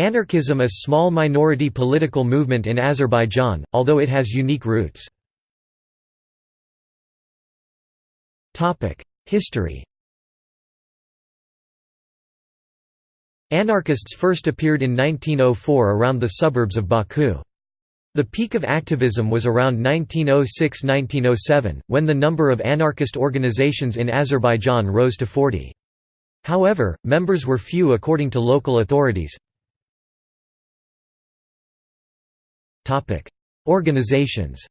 Anarchism is a small minority political movement in Azerbaijan, although it has unique roots. History Anarchists first appeared in 1904 around the suburbs of Baku. The peak of activism was around 1906–1907, when the number of anarchist organizations in Azerbaijan rose to 40. However, members were few according to local authorities. Organizations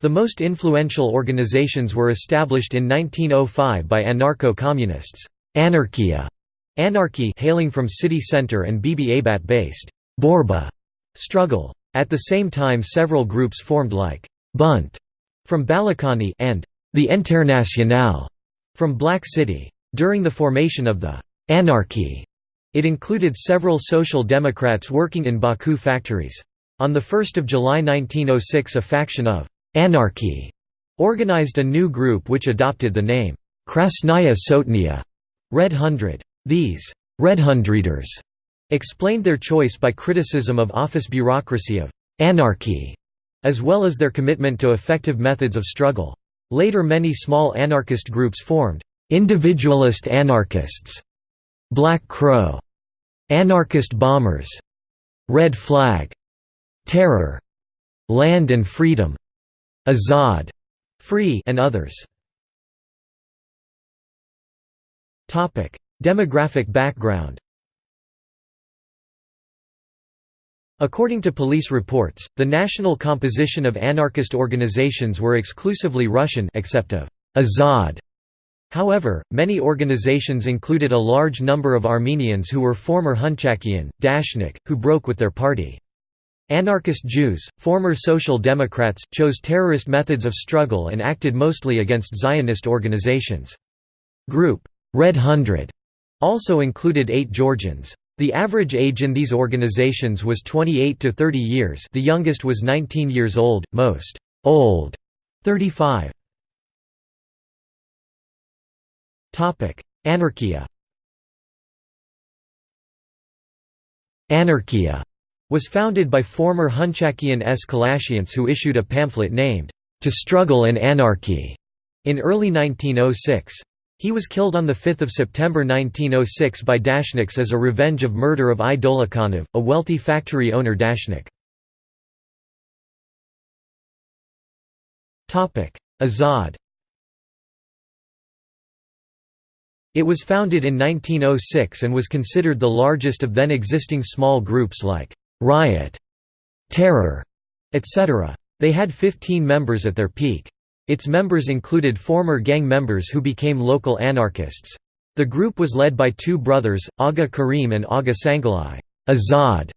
The most influential organizations were established in 1905 by anarcho-communists, Anarchia, Anarchy hailing from city center and Bibi-Heybat-based Borba struggle. At the same time several groups formed like Bunt from Balakhani and the Internationale from Black City. During the formation of the Anarchy, it included several social democrats working in Baku factories. On 1 July 1906 a faction of Anarchy organized a new group which adopted the name Krasnaya Sotnia Red Hundred. These Red Hundreders explained their choice by criticism of office bureaucracy of anarchy, as well as their commitment to effective methods of struggle. Later many small anarchist groups formed, individualist anarchists, Black Crow, anarchist bombers, Red Flag, Terror, Land and Freedom, Azad, Free and others. Topic: Demographic background. According to police reports, the national composition of anarchist organizations were exclusively Russian except of Azad. However, many organizations included a large number of Armenians who were former Hunchakian, Dashnak, who broke with their party. Anarchist Jews, former Social Democrats, chose terrorist methods of struggle and acted mostly against Zionist organizations. Group Red Hundred also included eight Georgians. The average age in these organizations was 28 to 30 years the youngest was 19 years old, most old 35. Anarchia Anarchia was founded by former Hunchakian S. Kalashians who issued a pamphlet named, To Struggle and Anarchy, in early 1906. He was killed on 5 September 1906 by Dashnaks as a revenge of murder of I. Dolakhanov, a wealthy factory owner Dashnak. Azad It was founded in 1906 and was considered the largest of then existing small groups like riot, terror, etc. They had 15 members at their peak. Its members included former gang members who became local anarchists. The group was led by two brothers, Aga Karim and Aga Sangalai. Azad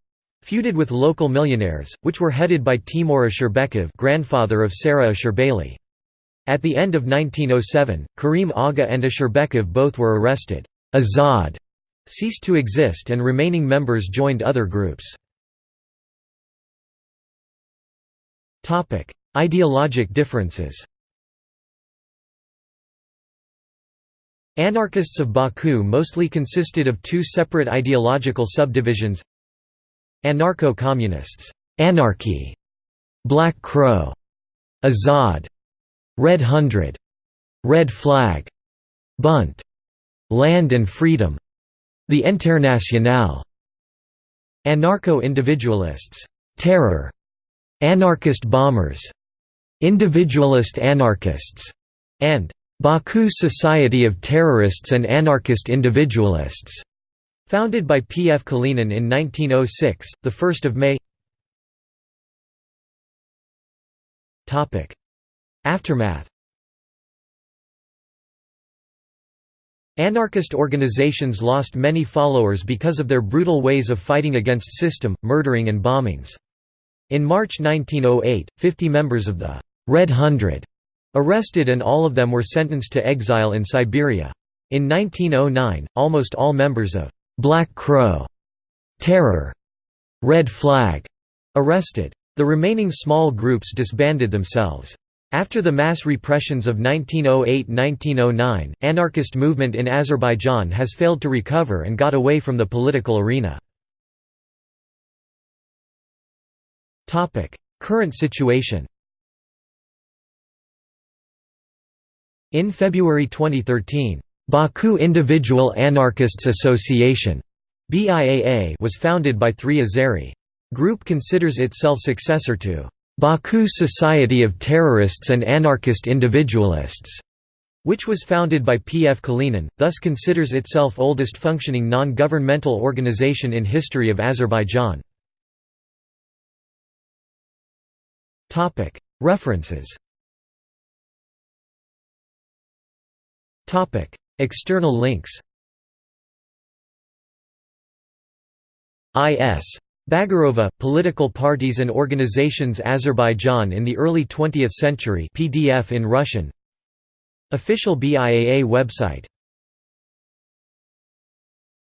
feuded with local millionaires, which were headed by Timur Ashurbekov grandfather of Sara Ashurbeyli. At the end of 1907, Karim Aga and Ashurbekov both were arrested. Azad ceased to exist and remaining members joined other groups. Ideologic differences. Anarchists of Baku mostly consisted of two separate ideological subdivisions Anarcho-communists Anarchy, Black Crow, Azad, Red Hundred, Red Flag, Bunt, Land and Freedom, the Internationale, Anarcho-individualists Terror, Anarchist bombers, individualist anarchists, and Baku Society of Terrorists and Anarchist Individualists, founded by P. F. Kalinin in 1906, 1 May Aftermath Anarchist organizations lost many followers because of their brutal ways of fighting against system, murdering and bombings. In March 1908, 50 members of the Red Hundred arrested and all of them were sentenced to exile in Siberia. In 1909, almost all members of Black Crow, Terror, Red Flag arrested. The remaining small groups disbanded themselves. After the mass repressions of 1908–1909, anarchist movement in Azerbaijan has failed to recover and got away from the political arena. Current situation In February 2013, Baku Individual Anarchists Association BIAA was founded by three Azeri. Group considers itself successor to Baku Society of Terrorists and Anarchist Individualists, which was founded by P. F. Kalinin, thus considers itself oldest functioning non-governmental organization in history of Azerbaijan. References External links I.S. Bagarova, Political Parties and Organizations Azerbaijan in the Early 20th Century PDF in Russian. Official BIAA website